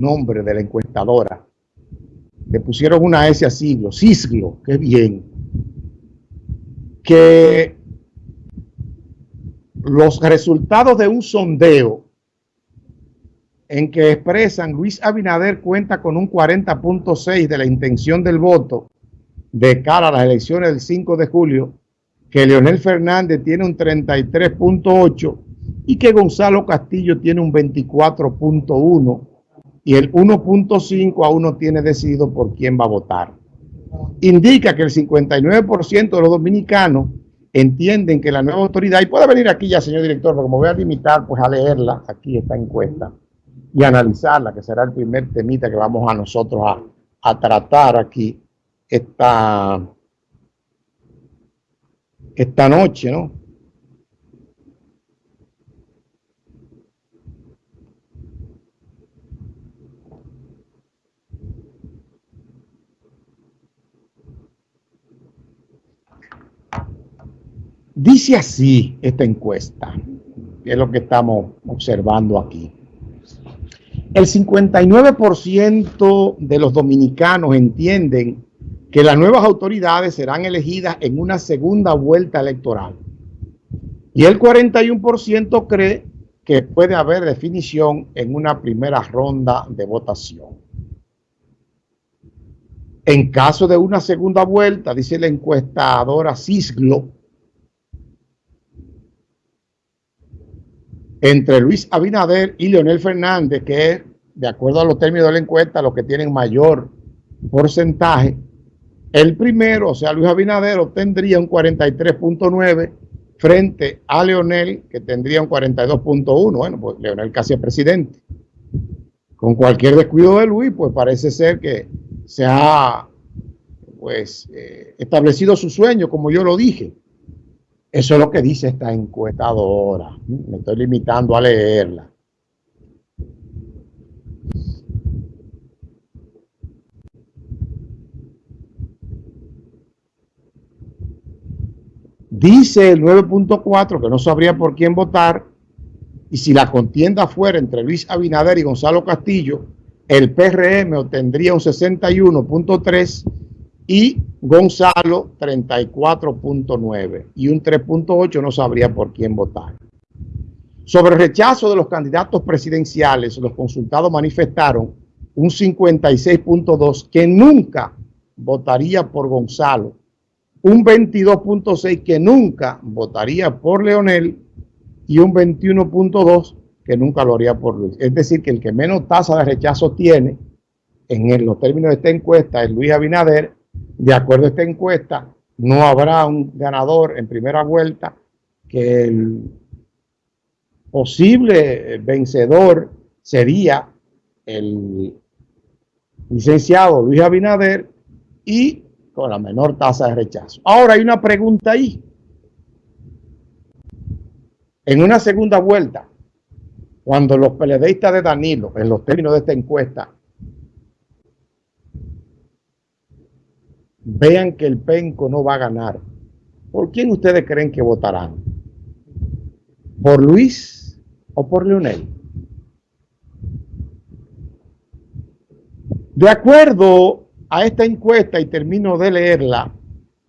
nombre de la encuestadora. Le pusieron una S a siglo, Cisglo, qué bien. Que los resultados de un sondeo en que expresan Luis Abinader cuenta con un 40.6 de la intención del voto de cara a las elecciones del 5 de julio, que Leonel Fernández tiene un 33.8 y que Gonzalo Castillo tiene un 24.1 y el 1.5 aún no tiene decidido por quién va a votar. Indica que el 59% de los dominicanos entienden que la nueva autoridad, y puede venir aquí ya, señor director, porque me voy a limitar pues a leerla, aquí esta encuesta, y analizarla, que será el primer temita que vamos a nosotros a, a tratar aquí esta, esta noche, ¿no? Dice así esta encuesta, que es lo que estamos observando aquí. El 59% de los dominicanos entienden que las nuevas autoridades serán elegidas en una segunda vuelta electoral. Y el 41% cree que puede haber definición en una primera ronda de votación. En caso de una segunda vuelta, dice la encuestadora Cisglo, entre Luis Abinader y Leonel Fernández, que es, de acuerdo a los términos de la encuesta, los que tienen mayor porcentaje, el primero, o sea, Luis Abinader, obtendría un 43.9 frente a Leonel, que tendría un 42.1. Bueno, pues Leonel casi es presidente. Con cualquier descuido de Luis, pues parece ser que se ha pues, eh, establecido su sueño, como yo lo dije. Eso es lo que dice esta encuestadora. Me estoy limitando a leerla. Dice el 9.4 que no sabría por quién votar y si la contienda fuera entre Luis Abinader y Gonzalo Castillo, el PRM obtendría un 61.3 y Gonzalo 34.9 y un 3.8 no sabría por quién votar. Sobre el rechazo de los candidatos presidenciales, los consultados manifestaron un 56.2 que nunca votaría por Gonzalo un 22.6 que nunca votaría por Leonel y un 21.2 que nunca lo haría por Luis. Es decir, que el que menos tasa de rechazo tiene en los términos de esta encuesta es Luis Abinader. De acuerdo a esta encuesta, no habrá un ganador en primera vuelta que el posible vencedor sería el licenciado Luis Abinader y con la menor tasa de rechazo. Ahora hay una pregunta ahí. En una segunda vuelta, cuando los peledeístas de Danilo, en los términos de esta encuesta, vean que el penco no va a ganar, ¿por quién ustedes creen que votarán? ¿Por Luis o por Leonel? De acuerdo a esta encuesta, y termino de leerla,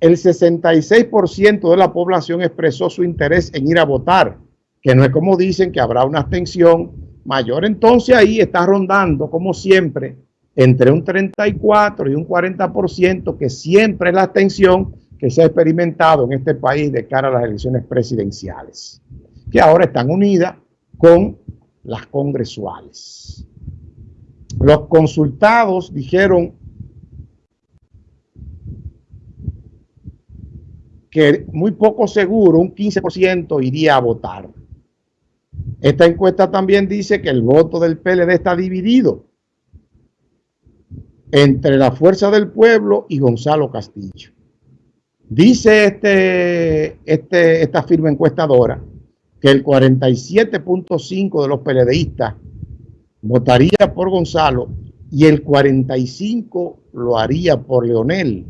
el 66% de la población expresó su interés en ir a votar, que no es como dicen que habrá una abstención mayor. Entonces ahí está rondando, como siempre, entre un 34 y un 40%, que siempre es la abstención que se ha experimentado en este país de cara a las elecciones presidenciales, que ahora están unidas con las congresuales. Los consultados dijeron que muy poco seguro, un 15% iría a votar. Esta encuesta también dice que el voto del PLD está dividido entre la Fuerza del Pueblo y Gonzalo Castillo. Dice este, este, esta firma encuestadora que el 47.5 de los PLDistas votaría por Gonzalo y el 45 lo haría por Leonel.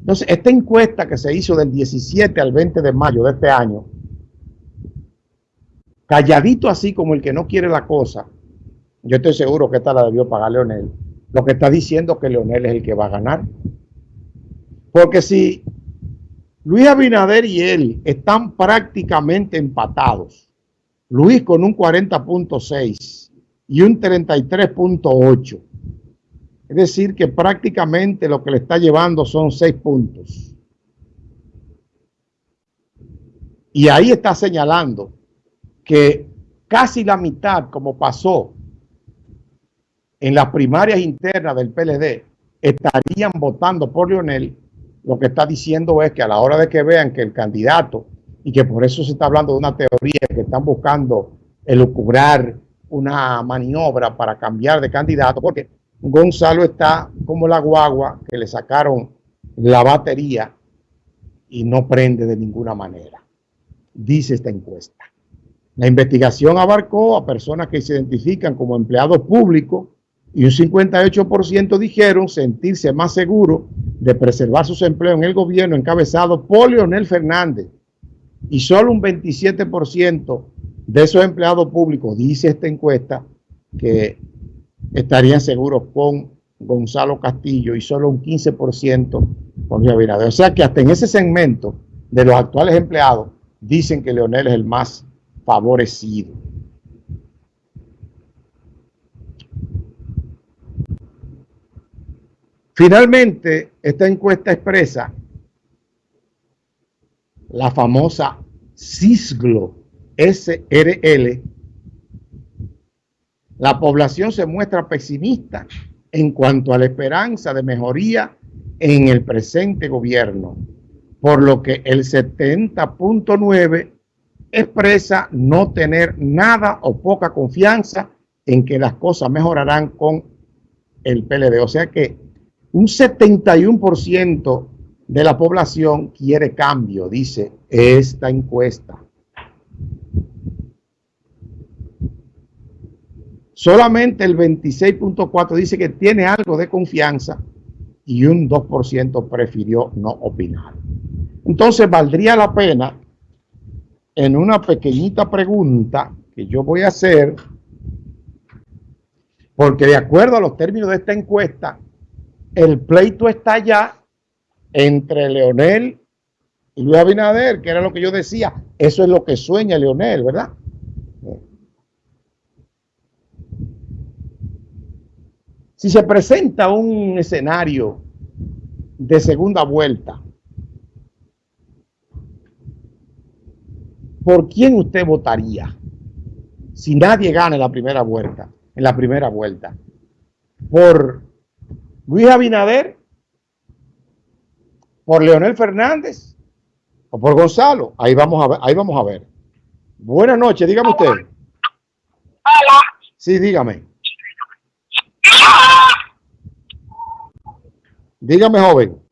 Entonces, esta encuesta que se hizo del 17 al 20 de mayo de este año, calladito así como el que no quiere la cosa, Yo estoy seguro que esta la debió pagar Leonel. Lo que está diciendo que Leonel es el que va a ganar. Porque si Luis Abinader y él están prácticamente empatados, Luis con un 40.6 y un 33.8, es decir, que prácticamente lo que le está llevando son seis puntos. Y ahí está señalando que casi la mitad, como pasó en las primarias internas del PLD, estarían votando por Lionel, lo que está diciendo es que a la hora de que vean que el candidato, y que por eso se está hablando de una teoría que están buscando elucubrar una maniobra para cambiar de candidato, porque Gonzalo está como la guagua que le sacaron la batería y no prende de ninguna manera, dice esta encuesta. La investigación abarcó a personas que se identifican como empleados públicos y un 58% dijeron sentirse más seguros de preservar sus empleos en el gobierno encabezado por Leonel Fernández. Y solo un 27% de esos empleados públicos, dice esta encuesta, que estarían seguros con Gonzalo Castillo y solo un 15% con Luis Abinader. O sea que hasta en ese segmento de los actuales empleados dicen que Leonel es el más favorecido. Finalmente, esta encuesta expresa la famosa CISGLO SRL la población se muestra pesimista en cuanto a la esperanza de mejoría en el presente gobierno, por lo que el 70.9 expresa no tener nada o poca confianza en que las cosas mejorarán con el PLD. O sea que un 71% de la población quiere cambio, dice esta encuesta. Solamente el 26.4 dice que tiene algo de confianza y un 2% prefirió no opinar. Entonces valdría la pena en una pequeñita pregunta que yo voy a hacer, porque de acuerdo a los términos de esta encuesta, el pleito está ya entre Leonel y Luis Abinader, que era lo que yo decía, eso es lo que sueña Leonel, ¿verdad? Si se presenta un escenario de segunda vuelta, ¿por quién usted votaría? Si nadie gana en la primera vuelta, en la primera vuelta. ¿Por Luis Abinader? ¿Por Leonel Fernández? ¿O por Gonzalo? Ahí vamos a ver. Ahí vamos a ver. Buenas noches, dígame usted. Hola. Sí, dígame. Dígame, joven,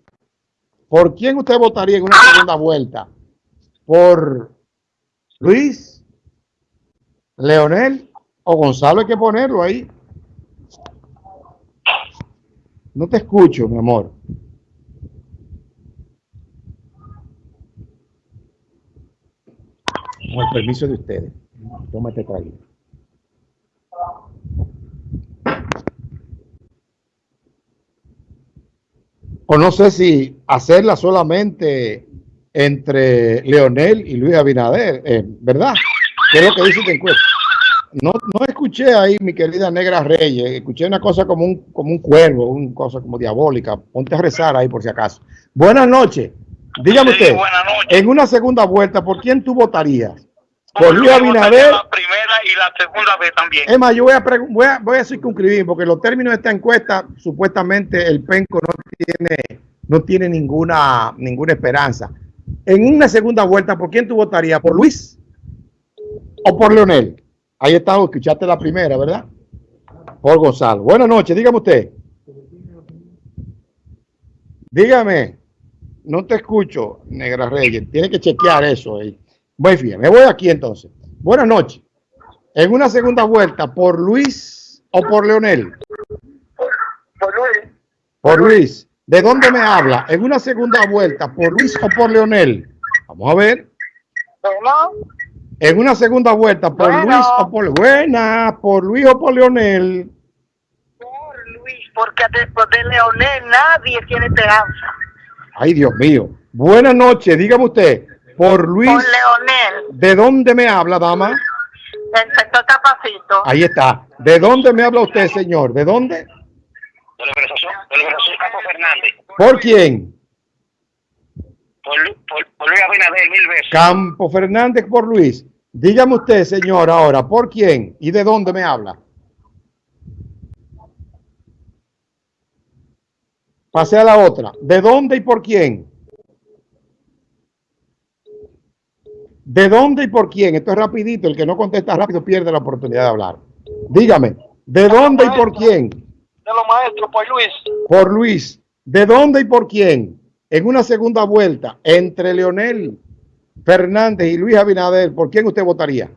¿por quién usted votaría en una segunda vuelta? ¿Por Luis, Leonel o Gonzalo? Hay que ponerlo ahí. No te escucho, mi amor. Con el permiso de ustedes. Tómate traído. o no sé si hacerla solamente entre Leonel y Luis Abinader, eh, ¿verdad? ¿Qué es lo que dice esta encuesta? No, no escuché ahí, mi querida Negra Reyes, escuché una cosa como un, como un cuervo, una cosa como diabólica. Ponte a rezar ahí por si acaso. Buenas noches. Dígame usted, en una segunda vuelta, ¿por quién tú votarías? Por Luis Abinader. La primera y la segunda vez también. Es más, yo voy a, voy a, voy a circunscribir, porque los términos de esta encuesta, supuestamente el penco no tiene, no tiene ninguna, ninguna esperanza. En una segunda vuelta, ¿por quién tú votarías? ¿Por Luis o por Leonel? Ahí está, escuchaste la primera, ¿verdad? Por Gonzalo. Buenas noches, dígame usted. Dígame, no te escucho, Negra Reyes. Tiene que chequear eso. Ahí. Bueno, me voy aquí entonces. Buenas noches. En una segunda vuelta, ¿por Luis o por Leonel? Por Luis. Por Luis. ¿De dónde me habla? En una segunda vuelta, ¿por Luis o por Leonel? Vamos a ver. En una segunda vuelta, por Bueno. Luis o por Buena, por Luis o por Leonel. Por Luis, porque después de Leonel nadie tiene esperanza. Ay, Dios mío. Buenas noches, dígame usted. Por Luis, Por Leonel, ¿de dónde me habla, dama? el sector Capacito. Ahí está. ¿De dónde me habla usted, señor? ¿De dónde? de la organización, de la organización Campo Fernández, ¿Por quién? Por, Lu- por, por Luis Abinader mil veces. Campo Fernández por Luis. Dígame usted, señor, ahora, ¿por quién y de dónde me habla? Pase a la otra. ¿De dónde y por quién? ¿De dónde y por quién? Esto es rapidito. El que no contesta rápido pierde la oportunidad de hablar. Dígame, ¿de dónde y por quién? De los maestros, por Luis. Por Luis. ¿De dónde y por quién? En una segunda vuelta, entre Leonel Fernández y Luis Abinader, ¿por quién usted votaría?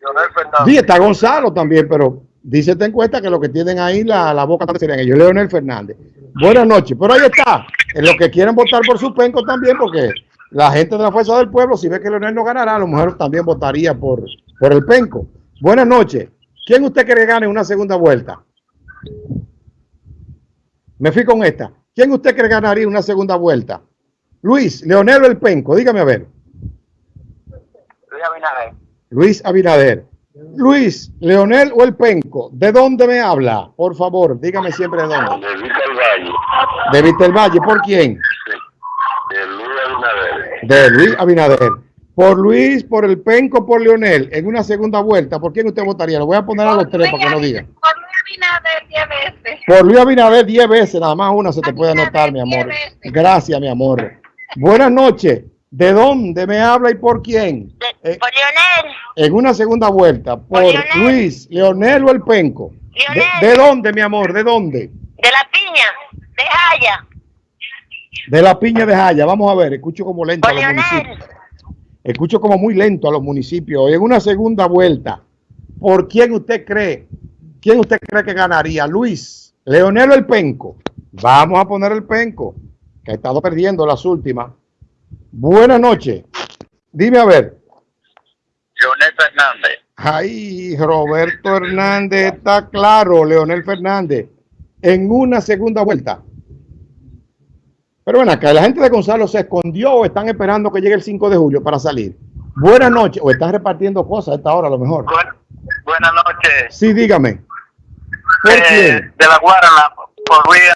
Leonel Fernández. Sí, está Gonzalo también, pero dice esta encuesta que lo que tienen ahí la, la boca serían ellos, Leonel Fernández. Buenas noches, pero ahí está. En los que quieren votar por su penco también, porque la gente de la Fuerza del Pueblo, si ve que Leonel no ganará, a lo mejor también votaría por, por el penco. Buenas noches. ¿Quién usted cree que gane en una segunda vuelta? Me fui con esta. ¿Quién usted cree que ganaría en una segunda vuelta? Luis, Leonel o el penco, dígame a ver. Luis Abinader. Luis Abinader. Luis, Leonel o el Penco, ¿de dónde me habla? Por favor, dígame siempre de dónde. De del Valle. De Víctor Valle, ¿por quién? De Luis Abinader. De Luis Abinader. Por Luis, por el Penco, por Leonel, en una segunda vuelta, ¿por quién usted votaría? Lo voy a poner a los tres para que no digan. Por Abinader diez veces. Por Luis Abinader, diez veces, nada más una se te puede anotar, mi amor. Gracias, mi amor. Buenas noches. ¿De dónde me habla y por quién? Eh, por Leonel, en una segunda vuelta, por Leonel. Luis, Leonel o el Penco. ¿De, Leonel. de dónde, mi amor? ¿De dónde? de la piña, de Jaya, De la piña de Jaya. Vamos a ver, escucho como lento a los Leonel. municipios. Escucho como muy lento a los municipios. En una segunda vuelta, ¿por quién usted cree? ¿Quién usted cree que ganaría? Luis, Leonel o el Penco. Vamos a poner el Penco, que ha estado perdiendo las últimas. Buenas noches. Dime a ver. Leonel Fernández. Ay, Roberto Hernández, está claro, Leonel Fernández, en una segunda vuelta. Pero bueno, acá la gente de Gonzalo se escondió o están esperando que llegue el 5 de julio para salir. Buenas noches, o están repartiendo cosas a esta hora a lo mejor. buenas noches. Sí, dígame. ¿Por Eh, de la Guarana, por Luis